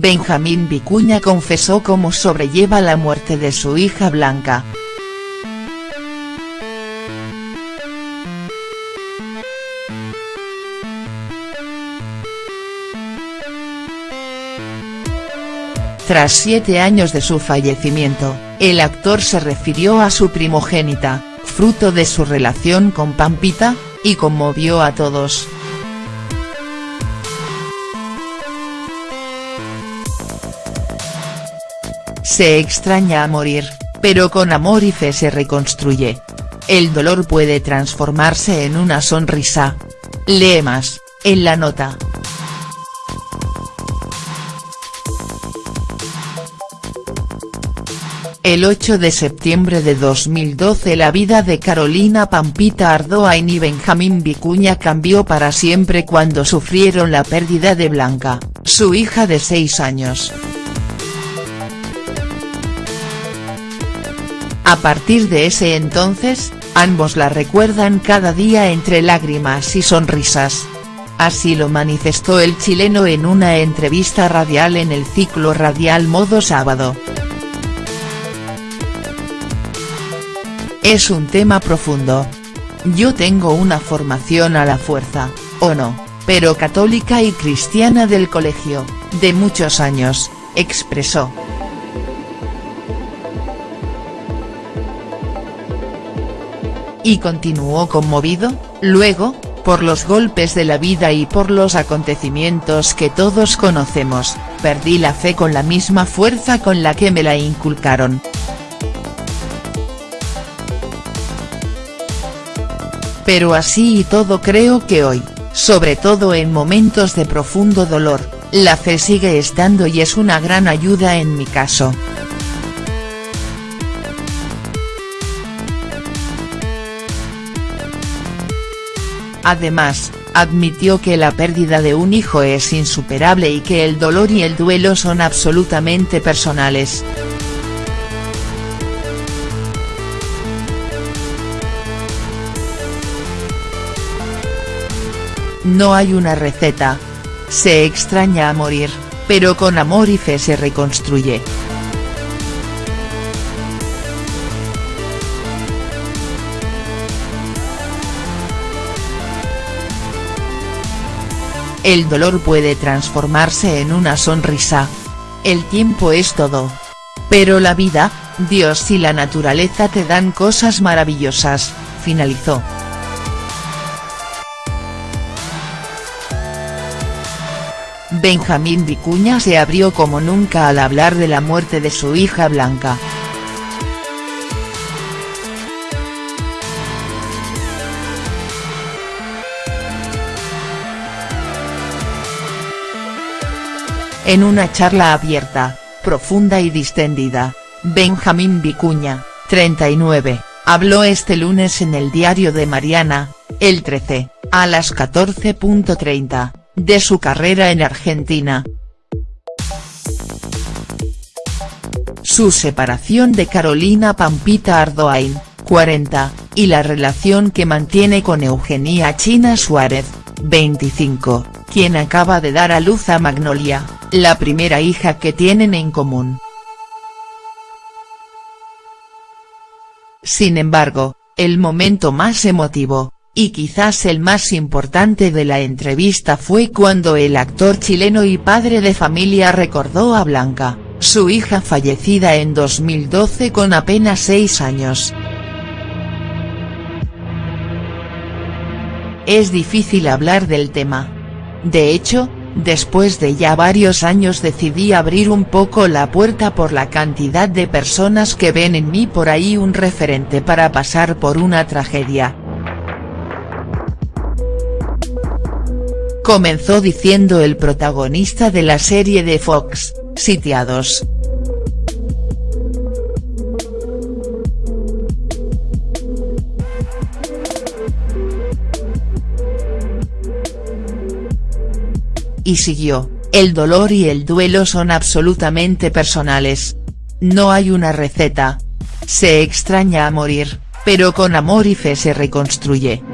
Benjamín Vicuña confesó cómo sobrelleva la muerte de su hija Blanca. Tras siete años de su fallecimiento, el actor se refirió a su primogénita, fruto de su relación con Pampita, y conmovió a todos. Se extraña a morir, pero con amor y fe se reconstruye. El dolor puede transformarse en una sonrisa. Lee más, en la nota. El 8 de septiembre de 2012 la vida de Carolina Pampita Ardoain y Benjamín Vicuña cambió para siempre cuando sufrieron la pérdida de Blanca, su hija de 6 años. A partir de ese entonces, ambos la recuerdan cada día entre lágrimas y sonrisas. Así lo manifestó el chileno en una entrevista radial en el ciclo radial Modo Sábado. Es un tema profundo. Yo tengo una formación a la fuerza, o no, pero católica y cristiana del colegio, de muchos años, expresó. Y continuó conmovido, luego, por los golpes de la vida y por los acontecimientos que todos conocemos, perdí la fe con la misma fuerza con la que me la inculcaron. Pero así y todo creo que hoy, sobre todo en momentos de profundo dolor, la fe sigue estando y es una gran ayuda en mi caso. Además, admitió que la pérdida de un hijo es insuperable y que el dolor y el duelo son absolutamente personales. No hay una receta. Se extraña a morir, pero con amor y fe se reconstruye. El dolor puede transformarse en una sonrisa. El tiempo es todo. Pero la vida, Dios y la naturaleza te dan cosas maravillosas, finalizó. Benjamín Vicuña se abrió como nunca al hablar de la muerte de su hija Blanca. En una charla abierta, profunda y distendida, Benjamín Vicuña, 39, habló este lunes en el diario de Mariana, el 13, a las 14.30 de su carrera en Argentina. Su separación de Carolina Pampita Ardoain, 40, y la relación que mantiene con Eugenia China Suárez, 25, quien acaba de dar a luz a Magnolia, la primera hija que tienen en común. Sin embargo, el momento más emotivo, y quizás el más importante de la entrevista fue cuando el actor chileno y padre de familia recordó a Blanca, su hija fallecida en 2012 con apenas seis años. Es difícil hablar del tema. De hecho, después de ya varios años decidí abrir un poco la puerta por la cantidad de personas que ven en mí por ahí un referente para pasar por una tragedia, comenzó diciendo el protagonista de la serie de Fox, Sitiados. Y siguió, el dolor y el duelo son absolutamente personales. No hay una receta. Se extraña a morir, pero con amor y fe se reconstruye.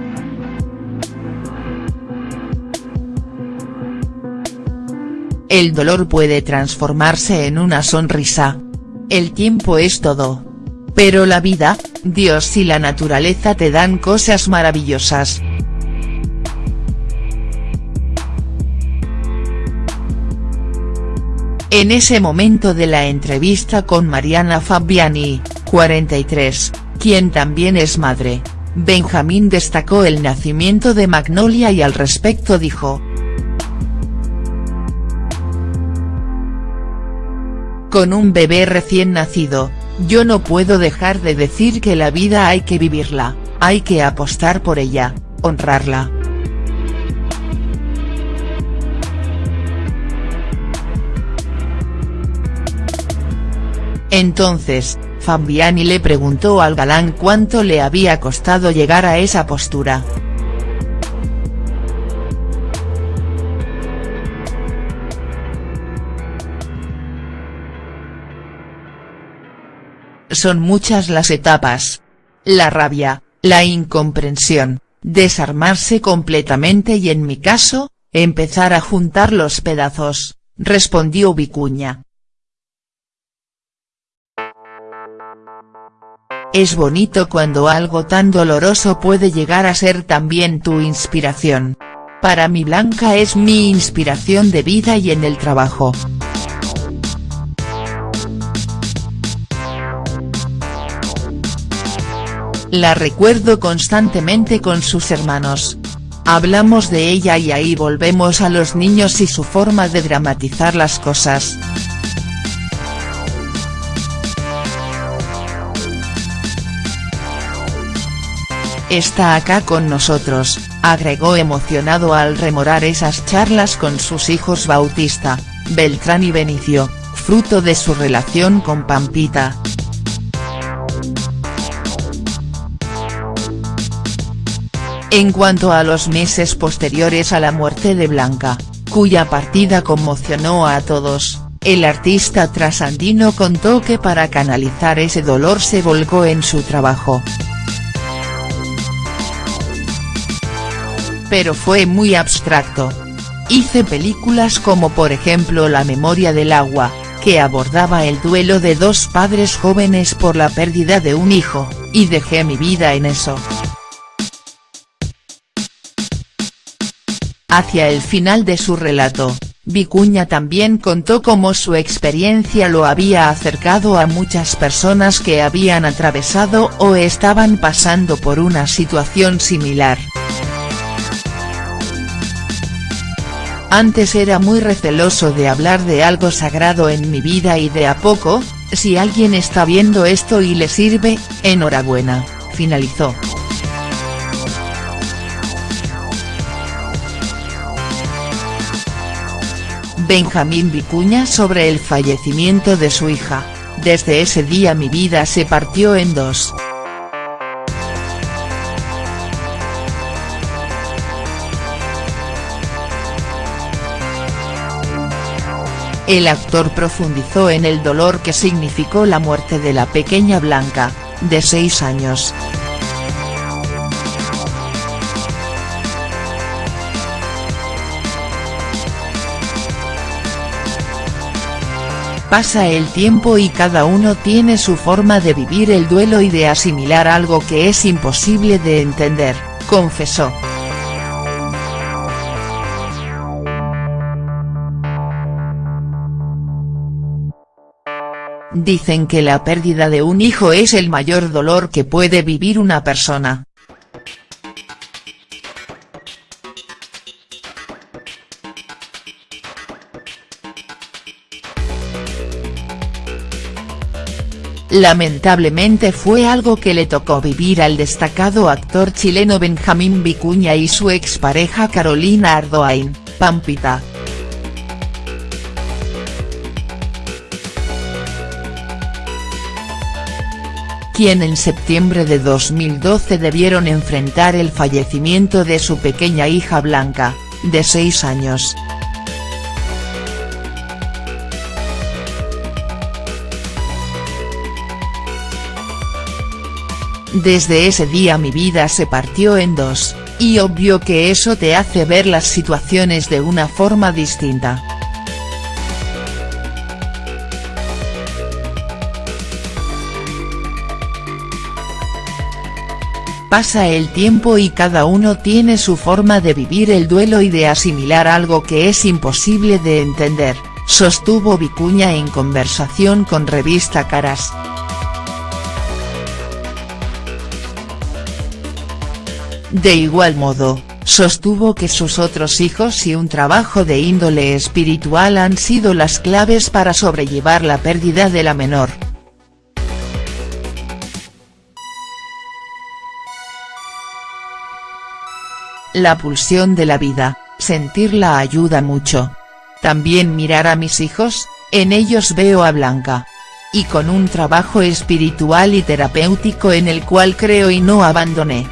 el dolor puede transformarse en una sonrisa. El tiempo es todo. Pero la vida, Dios y la naturaleza te dan cosas maravillosas. En ese momento de la entrevista con Mariana Fabiani, 43, quien también es madre, Benjamín destacó el nacimiento de Magnolia y al respecto dijo. Con un bebé recién nacido, yo no puedo dejar de decir que la vida hay que vivirla, hay que apostar por ella, honrarla. Entonces, Fabiani le preguntó al galán cuánto le había costado llegar a esa postura. Son muchas las etapas. La rabia, la incomprensión, desarmarse completamente y en mi caso, empezar a juntar los pedazos, respondió Vicuña. Es bonito cuando algo tan doloroso puede llegar a ser también tu inspiración. Para mí Blanca es mi inspiración de vida y en el trabajo. La recuerdo constantemente con sus hermanos. Hablamos de ella y ahí volvemos a los niños y su forma de dramatizar las cosas. Está acá con nosotros, agregó emocionado al remorar esas charlas con sus hijos Bautista, Beltrán y Benicio, fruto de su relación con Pampita. En cuanto a los meses posteriores a la muerte de Blanca, cuya partida conmocionó a todos, el artista trasandino contó que para canalizar ese dolor se volcó en su trabajo. Pero fue muy abstracto. Hice películas como por ejemplo La memoria del agua, que abordaba el duelo de dos padres jóvenes por la pérdida de un hijo, y dejé mi vida en eso. Hacia el final de su relato, Vicuña también contó cómo su experiencia lo había acercado a muchas personas que habían atravesado o estaban pasando por una situación similar. Antes era muy receloso de hablar de algo sagrado en mi vida y de a poco, si alguien está viendo esto y le sirve, enhorabuena, finalizó. Benjamín Vicuña sobre el fallecimiento de su hija, desde ese día mi vida se partió en dos. El actor profundizó en el dolor que significó la muerte de la pequeña Blanca, de 6 años. Pasa el tiempo y cada uno tiene su forma de vivir el duelo y de asimilar algo que es imposible de entender, confesó. Dicen que la pérdida de un hijo es el mayor dolor que puede vivir una persona. Lamentablemente fue algo que le tocó vivir al destacado actor chileno Benjamín Vicuña y su expareja Carolina Ardoain, Pampita. Quien en septiembre de 2012 debieron enfrentar el fallecimiento de su pequeña hija Blanca, de 6 años. Desde ese día mi vida se partió en dos, y obvio que eso te hace ver las situaciones de una forma distinta. Pasa el tiempo y cada uno tiene su forma de vivir el duelo y de asimilar algo que es imposible de entender, sostuvo Vicuña en conversación con Revista Caras. De igual modo, sostuvo que sus otros hijos y un trabajo de índole espiritual han sido las claves para sobrellevar la pérdida de la menor. La pulsión de la vida, sentirla ayuda mucho. También mirar a mis hijos, en ellos veo a Blanca. Y con un trabajo espiritual y terapéutico en el cual creo y no abandoné.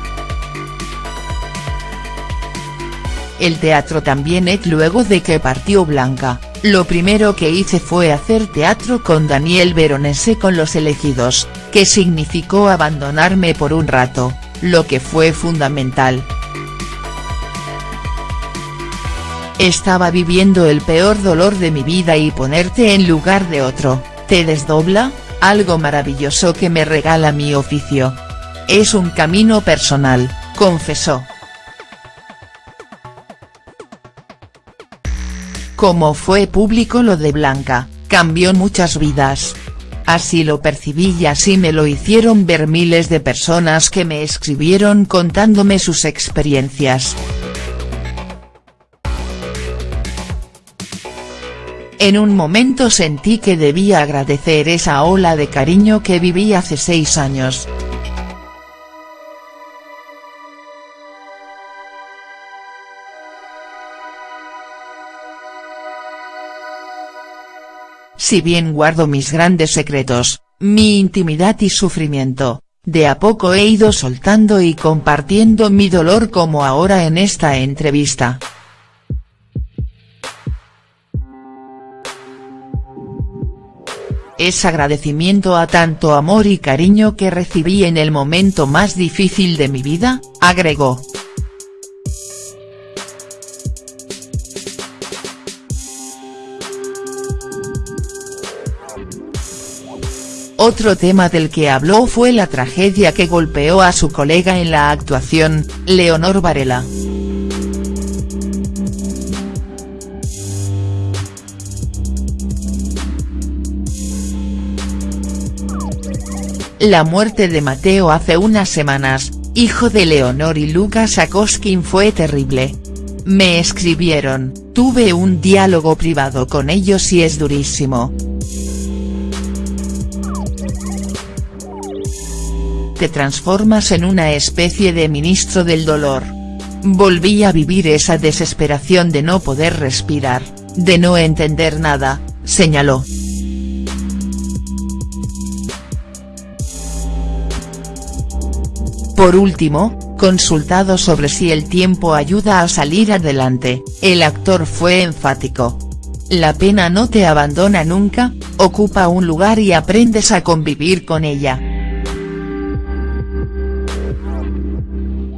El teatro también es luego de que partió Blanca, lo primero que hice fue hacer teatro con Daniel Veronese con Los Elegidos, que significó abandonarme por un rato, lo que fue fundamental. Estaba viviendo el peor dolor de mi vida y ponerte en lugar de otro, te desdobla, algo maravilloso que me regala mi oficio. Es un camino personal, confesó. Como fue público lo de Blanca, cambió muchas vidas. Así lo percibí y así me lo hicieron ver miles de personas que me escribieron contándome sus experiencias. En un momento sentí que debía agradecer esa ola de cariño que viví hace seis años. Si bien guardo mis grandes secretos, mi intimidad y sufrimiento, de a poco he ido soltando y compartiendo mi dolor como ahora en esta entrevista. Es agradecimiento a tanto amor y cariño que recibí en el momento más difícil de mi vida, agregó. Otro tema del que habló fue la tragedia que golpeó a su colega en la actuación, Leonor Varela. La muerte de Mateo hace unas semanas, hijo de Leonor y Lucas Akoskin fue terrible. Me escribieron, tuve un diálogo privado con ellos y es durísimo. Te transformas en una especie de ministro del dolor. Volví a vivir esa desesperación de no poder respirar, de no entender nada, señaló. Por último, consultado sobre si el tiempo ayuda a salir adelante, el actor fue enfático. La pena no te abandona nunca, ocupa un lugar y aprendes a convivir con ella.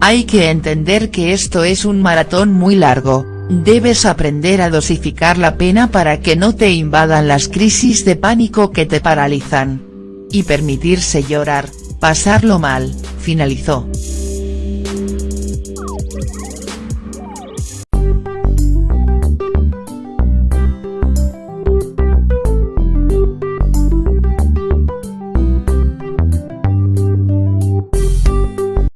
Hay que entender que esto es un maratón muy largo, debes aprender a dosificar la pena para que no te invadan las crisis de pánico que te paralizan. Y permitirse llorar, pasarlo mal, finalizó.